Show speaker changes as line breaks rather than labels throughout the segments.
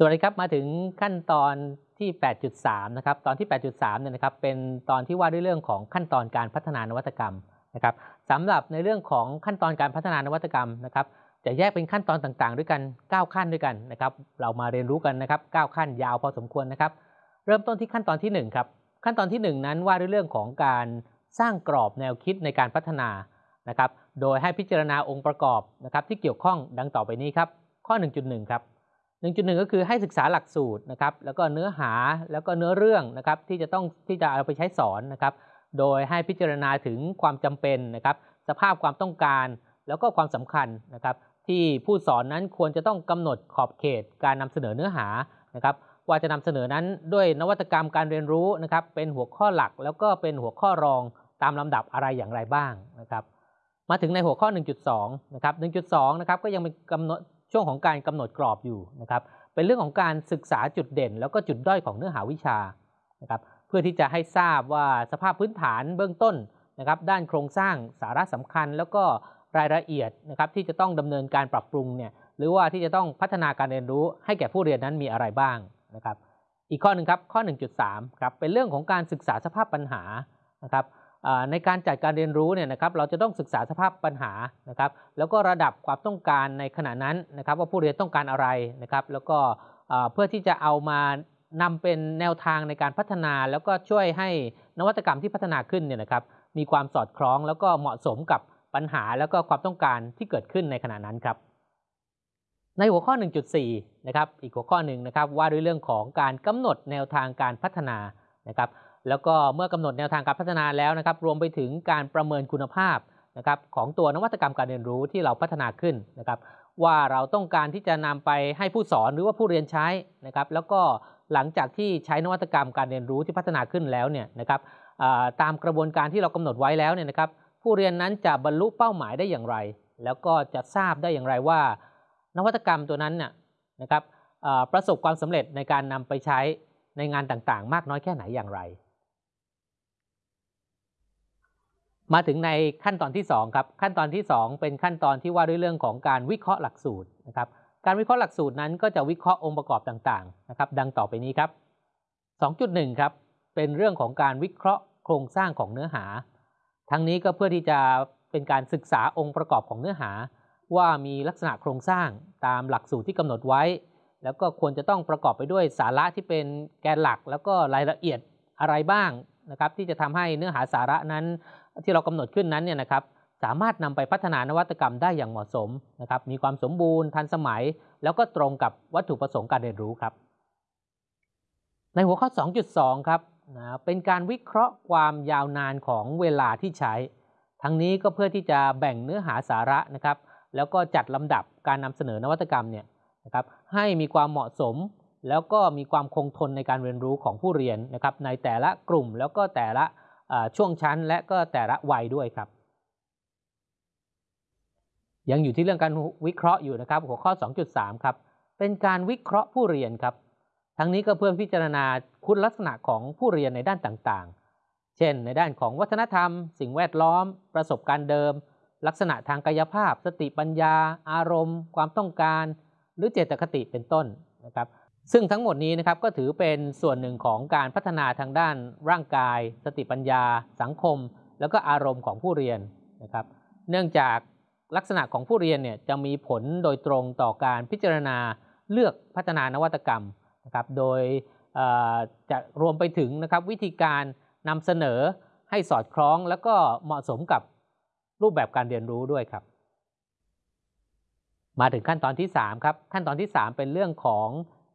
สวัสดีครับมาถึงขั้นตอนที่ 8.3 นะครับ ตอนที่ 8.3 เนี่ยนะครับ เป็นตอนที่ว่าด้วยเรื่องของขั้นตอนการพัฒนานวัตกรรมนะครับสำหรับในเรื่องของขั้นตอนการพัฒนานวัตกรรมนะครับ จะแยกเป็นขั้นตอนต่างๆ ด้วยกัน 9 ขั้นด้วยกันนะครับ เรามาเรียนรู้กันนะครับ 9 ขั้นยาวพอสมควรนะครับ เริ่มต้นที่ขั้นตอนที่ 1 ครับ ขั้นตอนที่ 1 นั้นว่าด้วยเรื่องของการสร้างกรอบแนวคิดในการพัฒนานะครับ โดยให้พิจารณาองค์ประกอบนะครับที่เกี่ยวข้องดังต่อไปนี้ครับ ข้อ 1.1 ครับ 1.1 ก็คือให้ศึกษาหลักสูตรนะครับแล้วก็เนื้อหาแล้วก็เนื้อเรื่องนะครับที่จะต้องที่จะเอาไปใช้สอนนะครับโดยให้พิจารณาถึงความจำเป็นนะครับสภาพความต้องการแล้วก็ความสำคัญนะครับที่ผู้สอนนั้นควรจะต้องกำหนดขอบเขตการนำเสนอเนื้อหานะครับว่าจะนำเสนอนั้นด้วยนวัตกรรมการเรียนรู้นะครับเป็นหัวข้อหลักแล้วก็เป็นหัวข้อรองตามลำดับอะไรอย่างไรบ้างนะครับมาถึงในหัวข้อ 1.2 นะครับ 1.2 นะครับก็ยังเป็นกำหนด ช่วงของการกำหนดกรอบอยู่นะครับ เป็นเรื่องของการศึกษาจุดเด่น แล้วก็จุดด้อยของเนื้อหาวิชานะครับ เพื่อที่จะให้ทราบว่าสภาพพื้นฐานเบื้องต้นนะครับ ด้านโครงสร้างสาระสำคัญ แล้วก็รายละเอียดนะครับที่จะต้องดำเนินการปรับปรุงเนี่ยหรือว่าที่จะต้องพัฒนาการเรียนรู้ให้แก่ผู้เรียนนั้นมีอะไรบ้างนะครับ อีกข้อหนึ่งครับข้อ 1.3ครับเป็นเรื่องของการศึกษาสภาพปัญหานะครับ ในการจัดการเรียนรู้เนี่ยนะครับเราจะต้องศึกษาสภาพปัญหานะครับแล้วก็ระดับความต้องการในขณะนั้นนะครับว่าผู้เรียนต้องการอะไรนะครับแล้วก็เพื่อที่จะเอามานำเป็นแนวทางในการพัฒนา แล้วก็ช่วยให้นวัตกรรมที่พัฒนาขึ้นเนี่ยนะครับมีความสอดคล้องแล้วก็เหมาะสมกับปัญหาแล้วก็ความต้องการที่เกิดขึ้นในขณะนั้นครับ ในหัวข้อ 1.4 นะครับอีกหัวข้อหนึ่งนะครับว่าด้วยเรื่องของการกำหนดแนวทางการพัฒนานะครับ แล้วก็เมื่อกำหนดแนวทางการพัฒนาแล้วนะครับ รวมไปถึงการประเมินคุณภาพนะครับของตัวนวัตกรรมการเรียนรู้ที่เราพัฒนาขึ้นนะครับว่าเราต้องการที่จะนำไปให้ผู้สอนหรือว่าผู้เรียนใช้นะครับ แล้วก็หลังจากที่ใช้นวัตกรรมการเรียนรู้ที่พัฒนาขึ้นแล้วเนี่ยนะครับตามกระบวนการที่เรากำหนดไว้แล้วเนี่ยนะครับ ผู้เรียนนั้นจะบรรลุเป้าหมายได้อย่างไร แล้วก็จะทราบได้อย่างไรว่า นวัตกรรมตัวนั้นเนี่ยนะครับประสบความสำเร็จในการนำไปใช้ในงานต่างๆ มากน้อยแค่ไหนอย่างไร มาถึงในขั้นตอนที่2ครับขั้นตอนที่ 2 เป็นขั้นตอนที่ว่าด้วยเรื่องของการวิเคราะห์หลักสูตรนะครับการวิเคราะห์หลักสูตรนั้นก็จะวิเคราะห์องค์ประกอบต่างๆนะครับดังต่อไปนี้ครับ 2.1 ครับเป็นเรื่องของการวิเคราะห์โครงสร้างของเนื้อหา ทั้งนี้ก็เพื่อที่จะเป็นการศึกษาองค์ประกอบของเนื้อหา ว่ามีลักษณะโครงสร้างตามหลักสูตรที่กำหนดไว้ แล้วก็ควรจะต้องประกอบไปด้วยสาระที่เป็นแกนหลัก แล้วก็รายละเอียดอะไรบ้างนะครับที่จะทำให้เนื้อหาสาระนั้น ที่เรากำหนดขึ้นนั้นเนี่ยนะครับสามารถนำไปพัฒนานวัตกรรมได้อย่างเหมาะสมนะครับมีความสมบูรณ์ทันสมัย แล้วก็ตรงกับวัตถุประสงค์การเรียนรู้ครับ ในหัวข้อ 2.2 ครับนะเป็นการวิเคราะห์ความยาวนานของเวลาที่ใช้ ทั้งนี้ก็เพื่อที่จะแบ่งเนื้อหาสาระนะครับ แล้วก็จัดลำดับการนำเสนอนวัตกรรมเนี่ยนะครับให้มีความเหมาะสม แล้วก็มีความคงทนในการเรียนรู้ของผู้เรียนนะครับในแต่ละกลุ่มแล้วก็แต่ละ ช่วงชั้นและก็แต่ละวัยด้วยครับ ยังอยู่ที่เรื่องการวิเคราะห์อยู่นะครับ หัวข้อ 2.3 ครับ เป็นการวิเคราะห์ผู้เรียนครับ ทั้งนี้ก็เพื่อพิจารณาคุณลักษณะของผู้เรียนในด้านต่างๆ เช่น ในด้านของวัฒนธรรม สิ่งแวดล้อม ประสบการณ์เดิม ลักษณะทางกายภาพ สติปัญญา อารมณ์ ความต้องการ หรือเจตคติเป็นต้นนะครับ ซึ่งทั้งหมดนี้นะครับก็ถือเป็นส่วนหนึ่งของการพัฒนาทางด้านร่างกาย สติปัญญา สังคม แล้วก็อารมณ์ของผู้เรียนนะครับ เนื่องจากลักษณะของผู้เรียนเนี่ยจะมีผลโดยตรงต่อการพิจารณาเลือกพัฒนานวัตกรรมนะครับ โดยจะรวมไปถึงนะครับวิธีการนำเสนอให้สอดคล้องแล้วก็เหมาะสมกับรูปแบบการเรียนรู้ด้วยครับ มาถึงขั้นตอนที่3ครับขั้นตอนที่ 3 เป็นเรื่องของ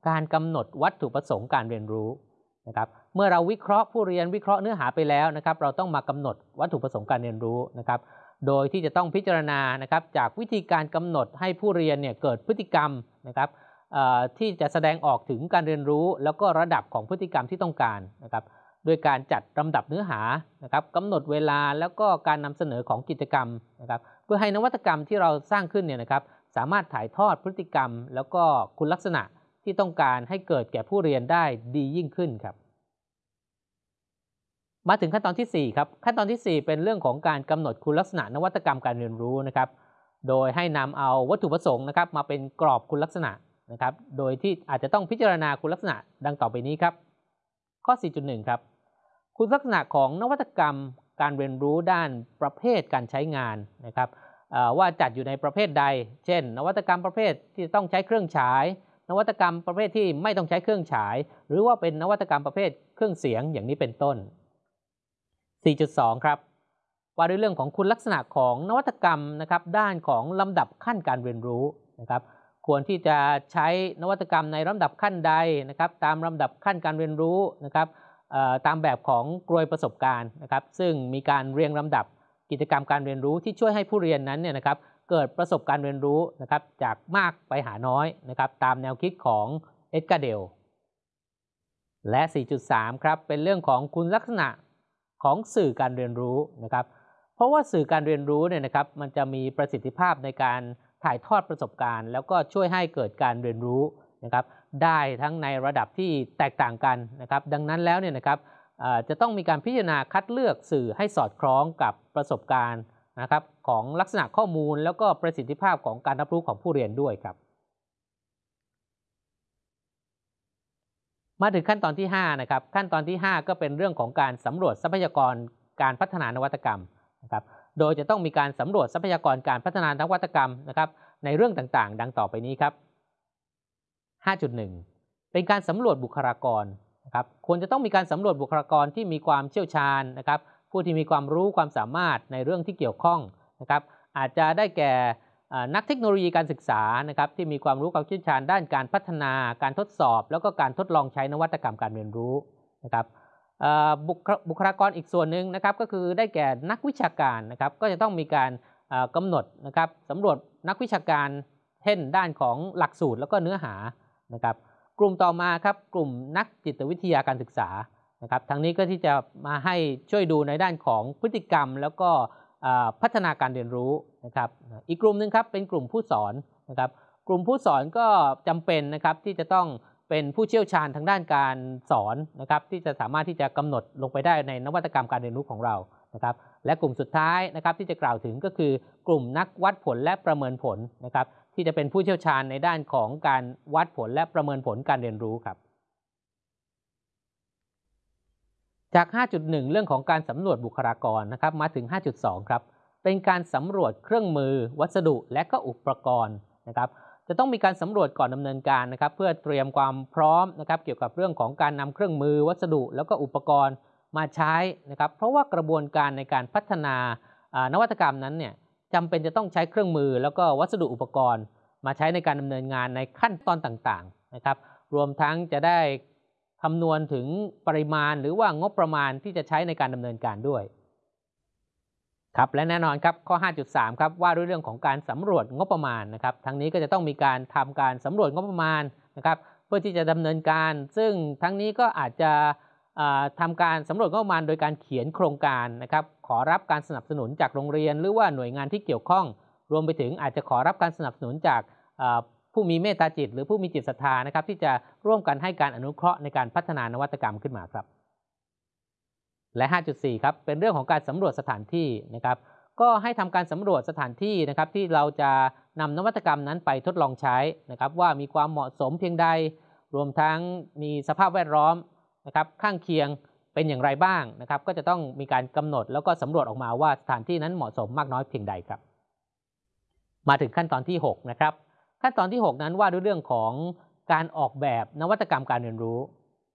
การกำหนดวัตถุประสงค์การเรียนรู้นะครับเมื่อเราวิเคราะห์ผู้เรียนวิเคราะห์เนื้อหาไปแล้วนะครับ เราต้องมากำหนดวัตถุประสงค์การเรียนรู้นะครับ โดยที่จะต้องพิจารณานะครับจากวิธีการกำหนดให้ผู้เรียนเนี่ยเกิดพฤติกรรมนะครับที่จะแสดงออกถึงการเรียนรู้ แล้วก็ระดับของพฤติกรรมที่ต้องการนะครับด้วยการจัดลำดับเนื้อหานะครับกำหนดเวลาแล้วก็การนำเสนอของกิจกรรมนะครับ เพื่อให้นวัตกรรมที่เราสร้างขึ้นเนี่ยนะครับ สามารถถ่ายทอดพฤติกรรม แล้วก็คุณลักษณะ ที่ต้องการให้เกิดแก่ผู้เรียนได้ดียิ่งขึ้นครับ มาถึงขั้นตอนที่ 4 ครับ ขั้นตอนที่ 4 เป็นเรื่องของการกำหนดคุณลักษณะนวัตกรรมการเรียนรู้นะครับ โดยให้นำเอาวัตถุประสงค์นะครับ มาเป็นกรอบคุณลักษณะนะครับ โดยที่อาจจะต้องพิจารณาคุณลักษณะดังต่อไปนี้ครับ ข้อ 4.1 ครับ คุณลักษณะของนวัตกรรมการเรียนรู้ด้านประเภทการใช้งานนะครับว่าจัดอยู่ในประเภทใด เช่น นวัตกรรมประเภทที่ต้องใช้เครื่องฉาย นวัตกรรมประเภทที่ไม่ต้องใช้เครื่องฉาย หรือว่าเป็นนวัตกรรมประเภทเครื่องเสียงอย่างนี้เป็นต้น 4.2 ครับว่าด้วยเรื่องของคุณลักษณะของนวัตกรรมนะครับด้านของลำดับขั้นการเรียนรู้นะครับควรที่จะใช้นวัตกรรมในลำดับขั้นใดนะครับตามลำดับขั้นการเรียนรู้นะครับตามแบบของกลวยประสบการณ์นะครับซึ่งมีการเรียงลำดับกิจกรรมการเรียนรู้ที่ช่วยให้ผู้เรียนนั้นเนี่ยนะครับ เกิดประสบการณ์เรียนรู้นะครับจากมากไปหาน้อยนะครับตามแนวคิดของเอ็ดการ์เดลและ 4.3 ครับเป็นเรื่องของคุณลักษณะของสื่อการเรียนรู้นะครับเพราะว่าสื่อการเรียนรู้เนี่ยนะครับมันจะมีประสิทธิภาพในการถ่ายทอดประสบการณ์ แล้วก็ช่วยให้เกิดการเรียนรู้นะครับได้ทั้งในระดับที่แตกต่างกันนะครับดังนั้นแล้วเนี่ยนะครับจะต้องมีการพิจารณาคัดเลือกสื่อให้สอดคล้องกับประสบการณ์ นะครับของลักษณะข้อมูลแล้วก็ประสิทธิภาพของการรับรู้ของผู้เรียนด้วยครับ มาถึงขั้นตอนที่5นะครับขั้นตอนที่ 5 ก็เป็นเรื่องของการสำรวจทรัพยากรการพัฒนานวัตกรรมนะครับโดยจะต้องมีการสำรวจทรัพยากรการพัฒนานวัตกรรมนะครับในเรื่องต่างๆ ดังต่อไปนี้ครับ 5.1 เป็นการสำรวจบุคลากรนะครับควรจะต้องมีการสำรวจบุคลากรที่มีความเชี่ยวชาญนะครับ ผู้ที่มีความรู้ความสามารถในเรื่องที่เกี่ยวข้องนะครับอาจจะได้แก่นักเทคโนโลยีการศึกษานะครับที่มีความรู้ความเชี่ยวชาญด้านการพัฒนาการทดสอบ แล้วก็การทดลองใช้นวัตกรรมการเรียนรู้นะครับบุคลากรอีกส่วนหนึ่งนะครับก็คือได้แก่นักวิชาการนะครับก็จะต้องมีการกำหนดนะครับสำรวจนักวิชาการเช่นด้านของหลักสูตรแล้วก็เนื้อหานะครับกลุ่มต่อมาครับกลุ่มนักจิตวิทยาการศึกษา นะครับทางนี้ก็ที่จะมาให้ช่วยดูในด้านของพฤติกรรม แล้วก็พัฒนาการเรียนรู้นะครับ อีกกลุ่มหนึ่งครับเป็นกลุ่มผู้สอนนะครับ กลุ่มผู้สอนก็จำเป็นนะครับที่จะต้องเป็นผู้เชี่ยวชาญทางด้านการสอนนะครับ ที่จะสามารถที่จะกำหนดลงไปได้ในนวัตกรรมการเรียนรู้ของเรานะครับและกลุ่มสุดท้ายนะครับที่จะกล่าวถึงก็คือกลุ่มนักวัดผลและประเมินผลนะครับที่จะเป็นผู้เชี่ยวชาญในด้านของการวัดผลและประเมินผลการเรียนรู้ครับ จาก 5.1 เรื่องของการสำรวจบุคลากรนะครับมาถึง 5.2 ครับ เป็นการสำรวจเครื่องมือ วัสดุและก็อุปกรณ์นะครับจะต้องมีการสำรวจก่อนดำเนินการนะครับ เพื่อเตรียมความพร้อมนะครับ เกี่ยวกับเรื่องของการนำเครื่องมือ วัสดุ แล้วก็อุปกรณ์มาใช้นะครับ เพราะว่ากระบวนการในการพัฒนานวัตกรรมนั้นเนี่ยจำเป็นจะต้องใช้เครื่องมือ แล้วก็วัสดุอุปกรณ์ มาใช้ในการดำเนินงานในขั้นตอนต่างๆนะครับ รวมทั้งจะได้ คำนวณถึงปริมาณหรือว่างบประมาณที่จะใช้ในการดำเนินการด้วยครับและแน่นอนครับข้อ 5.3 ครับว่าด้วยเรื่องของการสำรวจงบประมาณนะครับทั้งนี้ก็จะต้องมีการทำการสำรวจงบประมาณนะครับเพื่อที่จะดำเนินการ ซึ่งทั้งนี้ก็อาจจะทำการสำรวจงบประมาณ โดยการเขียนโครงการนะครับขอรับการสนับสนุนจากโรงเรียน หรือว่าหน่วยงานที่เกี่ยวข้อง รวมไปถึงอาจจะขอรับการสนับสนุนจาก ผู้มีเมตตาจิต หรือผู้มีจิตศรัทธานะครับ ที่จะร่วมกันให้การอนุเคราะห์ในการพัฒนานวัตกรรมขึ้นมาครับ และ 5.4 ครับเป็นเรื่องของการสำรวจสถานที่นะครับ ก็ให้ทำการสำรวจสถานที่นะครับ ที่เราจะนำนวัตกรรมนั้นไปทดลองใช้นะครับ ว่ามีความเหมาะสมเพียงใด รวมทั้งมีสภาพแวดล้อมนะครับ ข้างเคียงเป็นอย่างไรบ้างนะครับ ก็จะต้องมีการกำหนดแล้วก็สำรวจออกมาว่าสถานที่นั้นเหมาะสมมากน้อยเพียงใดครับ มาถึงขั้นตอนที่ 6 นะครับ ขั้นตอนที่ 6 นั้นว่าด้วยเรื่องของการออกแบบนวัตกรรมการเรียนรู้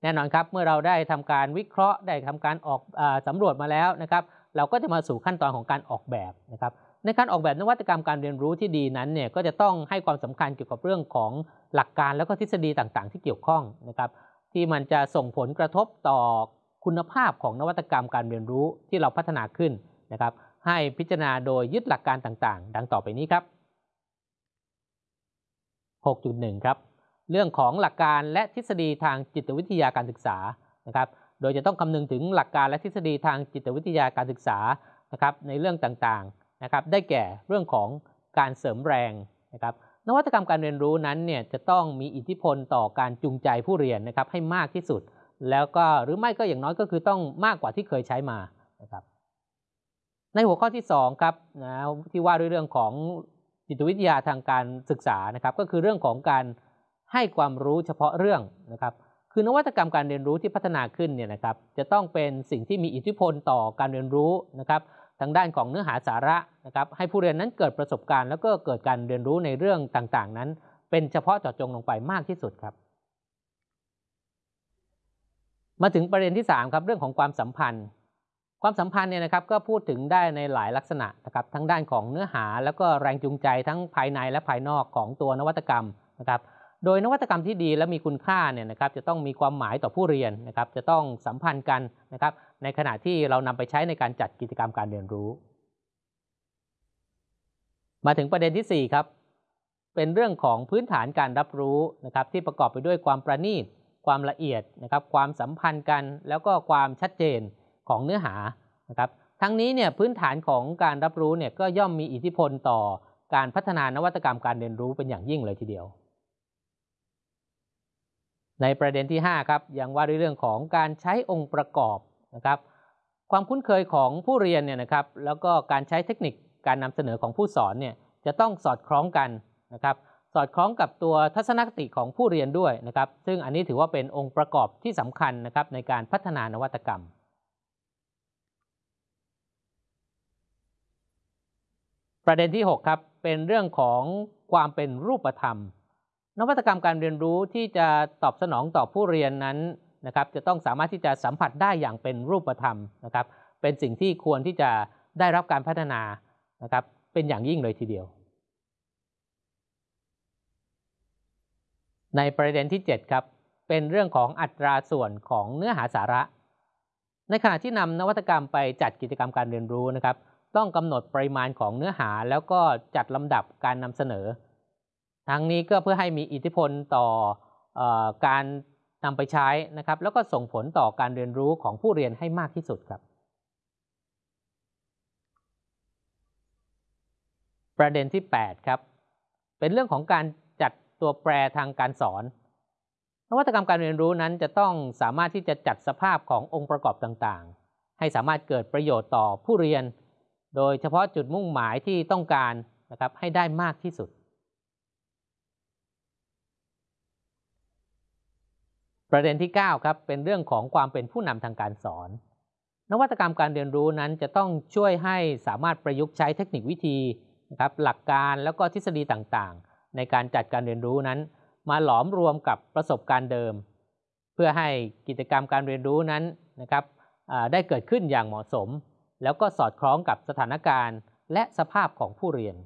แน่นอนครับ เมื่อเราได้ทำการวิเคราะห์ได้ทำการออกอสำรวจมาแล้วนะครับ เราก็จะมาสู่ขั้นตอนของการออกแบบนะครับ ในการออกแบบนวัตกรรมการเรียนรู้ที่ดีนั้นเนี่ยก็จะต้องให้ความสำคัญเกี่ยวกับเรื่องของหลักการแล้วก็ทฤษฎีต่างๆ ที่เกี่ยวข้องนะครับที่มันจะส่งผลกระทบต่อคุณภาพของนวัตกรรมการเรียนรู้ที่เราพัฒนาขึ้นนะครับ ให้พิจารณาโดยยึดหลักการต่างๆ ดังต่อไปนี้ครับ 6.1 ครับ เรื่องของหลักการและทฤษฎีทางจิตวิทยาการศึกษานะครับ โดยจะต้องคำนึงถึงหลักการและทฤษฎีทางจิตวิทยาการศึกษานะครับในเรื่องต่างๆนะครับ ได้แก่เรื่องของการเสริมแรงนะครับ นวัตกรรมการเรียนรู้นั้นเนี่ยจะต้องมีอิทธิพลต่อการจูงใจผู้เรียนนะครับให้มากที่สุด แล้วก็หรือไม่ก็อย่างน้อยก็คือต้องมากกว่าที่เคยใช้มานะครับในหัวข้อที่2ครับนะที่ว่าด้วยเรื่องของ จิตวิทยาทางการศึกษานะครับ ก็คือเรื่องของการให้ความรู้เฉพาะเรื่องนะครับ คือนวัตกรรมการเรียนรู้ที่พัฒนาขึ้นเนี่ยนะครับ จะต้องเป็นสิ่งที่มีอิทธิพลต่อการเรียนรู้นะครับ ทางด้านของเนื้อหาสาระนะครับ ให้ผู้เรียนนั้นเกิดประสบการณ์ แล้วก็เกิดการเรียนรู้ในเรื่องต่างๆ นั้น เป็นเฉพาะเจาะจงลงไปมากที่สุดครับ มาถึงประเด็นที่3ครับเรื่องของความสัมพันธ์ ความสัมพันธ์เนี่ยนะครับก็พูดถึงได้ในหลายลักษณะนะครับทั้งด้านของเนื้อหา แล้วก็แรงจูงใจทั้งภายในและภายนอกของตัวนวัตกรรมนะครับโดยนวัตกรรมที่ดีและมีคุณค่าเนี่ยนะครับจะต้องมีความหมายต่อผู้เรียนนะครับจะต้องสัมพันธ์กันนะครับในขณะที่เรานำไปใช้ในการจัดกิจกรรมการเรียนรู้ มาถึงประเด็นที่4ครับเป็นเรื่องของพื้นฐานการรับรู้นะครับที่ประกอบไปด้วยความประณีต ความละเอียดนะครับความสัมพันธ์กัน แล้วก็ความชัดเจน ของเนื้อหานะครับทั้งนี้เนี่ยพื้นฐานของการรับรู้เนี่ยก็ย่อมมีอิทธิพลต่อการพัฒนานวัตกรรมการเรียนรู้เป็นอย่างยิ่งเลยทีเดียว ในประเด็นที่5ครับยังว่าด้วยเรื่องของการใช้องค์ประกอบนะครับความคุ้นเคยของผู้เรียนเนี่ยนะครับแล้วก็การใช้เทคนิคการนำเสนอของผู้สอนเนี่ยจะต้องสอดคล้องกันนะครับสอดคล้องกับตัวทัศนคติของผู้เรียนด้วยนะครับซึ่งอันนี้ถือว่าเป็นองค์ประกอบที่สำคัญนะครับในการพัฒนานวัตกรรม ประเด็นที่ 6 ครับเป็นเรื่องของความเป็นรูปธรรม นวัตกรรมการเรียนรู้ที่จะตอบสนองต่อผู้เรียนนั้นนะครับจะต้องสามารถที่จะสัมผัสได้อย่างเป็นรูปธรรมนะครับ เป็นสิ่งที่ควรที่จะได้รับการพัฒนานะครับเป็นอย่างยิ่งเลยทีเดียว ในประเด็นที่ 7 ครับ เป็นเรื่องของอัตราส่วนของเนื้อหาสาระ ในขณะที่นำนวัตกรรมไปจัดกิจกรรมการเรียนรู้นะครับ ต้องกำหนดปริมาณของเนื้อหา แล้วก็จัดลำดับการนำเสนอ ทั้งนี้ก็เพื่อให้มีอิทธิพลต่ออการนำไปใช้นะครับ แล้วก็ส่งผลต่อการเรียนรู้ของผู้เรียนให้มากที่สุดครับ ประเด็นที่ 8 ครับ เป็นเรื่องของการจัดตัวแปรทางการสอน นวัตกรรมการเรียนรู้นั้นจะต้องสามารถที่จะจัดสภาพขององค์ประกอบต่างๆ ให้สามารถเกิดประโยชน์ต่อผู้เรียน โดยเฉพาะจุดมุ่งหมายที่ต้องการนะครับให้ได้มากที่สุด ประเด็นที่ 9 ครับ เป็นเรื่องของความเป็นผู้นำทางการสอน นวัตกรรมการเรียนรู้นั้นจะต้องช่วยให้สามารถประยุกต์ใช้เทคนิควิธีนะครับหลักการแล้วก็ทฤษฎีต่างๆ ในการจัดการเรียนรู้นั้น มาหลอมรวมกับประสบการณ์เดิม เพื่อให้กิจกรรมการเรียนรู้นั้นนะครับได้เกิดขึ้นอย่างเหมาะสม แล้วก็สอดคล้องกับสถานการณ์และสภาพของผู้เรียน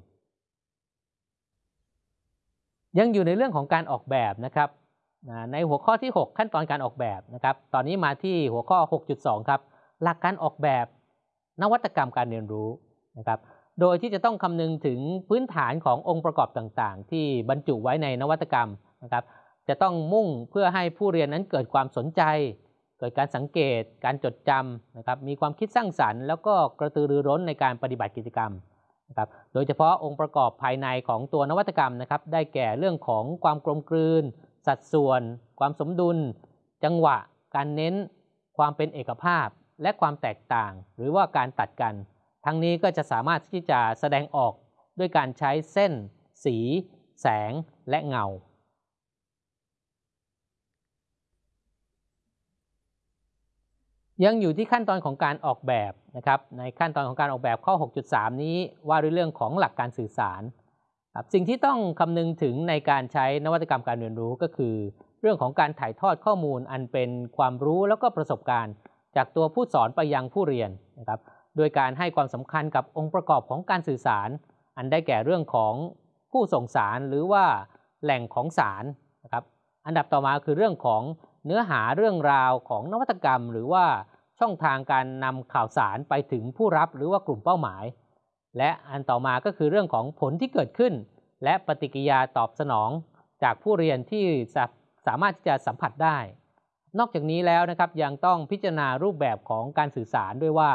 ยังอยู่ในเรื่องของการออกแบบนะครับในหัวข้อที่ 6 ขั้นตอนการออกแบบนะครับตอนนี้มาที่หัวข้อ 6.2 ครับ หลักการออกแบบนวัตกรรมการเรียนรู้นะครับโดยที่จะต้องคำนึงถึงพื้นฐานขององค์ประกอบต่างๆ ที่บรรจุไว้ในนวัตกรรมนะครับจะต้องมุ่งเพื่อให้ผู้เรียนนั้นเกิดความสนใจ กิดการสังเกต การจดจำนะครับ มีความคิดสร้างสรรค์ แล้วก็กระตือรือร้นในการปฏิบัติกิจกรรมนะครับ โดยเฉพาะองค์ประกอบภายในของตัวนวัตกรรมนะครับ ได้แก่เรื่องของความกลมกลืน สัดส่วน ความสมดุล จังหวะ การเน้น ความเป็นเอกภาพ และความแตกต่าง หรือว่าการตัดกัน ทั้งนี้ก็จะสามารถที่จะแสดงออกด้วยการใช้เส้น สี แสง และเงา ยังอยู่ที่ขั้นตอนของการออกแบบนะครับ ในขั้นตอนของการออกแบบข้อ 6.3 นี้ว่าด้วยเรื่องของหลักการสื่อสารครับสิ่งที่ต้องคำนึงถึงในการใช้นวัตกรรมการเรียนรู้ก็คือ เรื่องของการถ่ายทอดข้อมูลอันเป็นความรู้แล้วก็ประสบการณ์ จากตัวผู้สอนไปยังผู้เรียนนะครับโดยการให้ความสำคัญกับองค์ประกอบของการสื่อสาร อันได้แก่เรื่องของผู้ส่งสารหรือว่าแหล่งของสารนะครับอันดับต่อมาคือเรื่องของ เนื้อหาเรื่องราวของนวัตกรรม หรือว่าช่องทางการนำข่าวสารไปถึงผู้รับหรือว่ากลุ่มเป้าหมาย และอันต่อมาก็คือเรื่องของผลที่เกิดขึ้น และปฏิกิริยาตอบสนอง จากผู้เรียนที่สามารถที่จะสัมผัสได้ นอกจากนี้แล้วนะครับยังต้องพิจารณารูปแบบของการสื่อสารด้วยว่า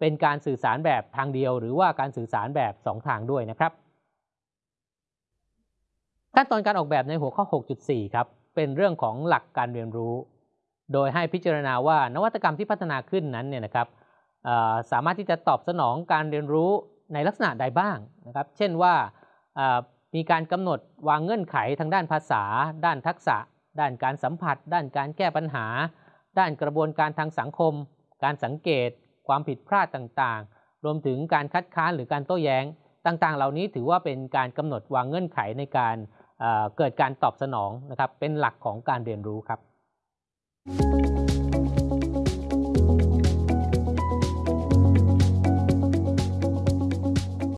เป็นการสื่อสารแบบทางเดียว หรือว่าการสื่อสารแบบ 2 ทางด้วยนะครับขั้นตอนการออกแบบในหัวข้อ 6.4 ครับ เป็นเรื่องของหลักการเรียนรู้ โดยให้พิจารณาว่านวัตกรรมที่พัฒนาขึ้นนั้นเนี่ยนะครับสามารถที่จะตอบสนองการเรียนรู้ในลักษณะใดบ้างนะครับ เช่นว่ามีการกำหนดวางเงื่อนไขทางด้านภาษา ด้านทักษะ ด้านการสัมผัส ด้านการแก้ปัญหา ด้านกระบวนการทางสังคม การสังเกต ความผิดพลาดต่างๆ รวมถึงการคัดค้านหรือการโต้แย้ง ต่างๆ เหล่านี้ถือว่าเป็นการกำหนดวางเงื่อนไขในการ เกิดการตอบสนองนะครับเป็นหลักของการเรียนรู้ครับ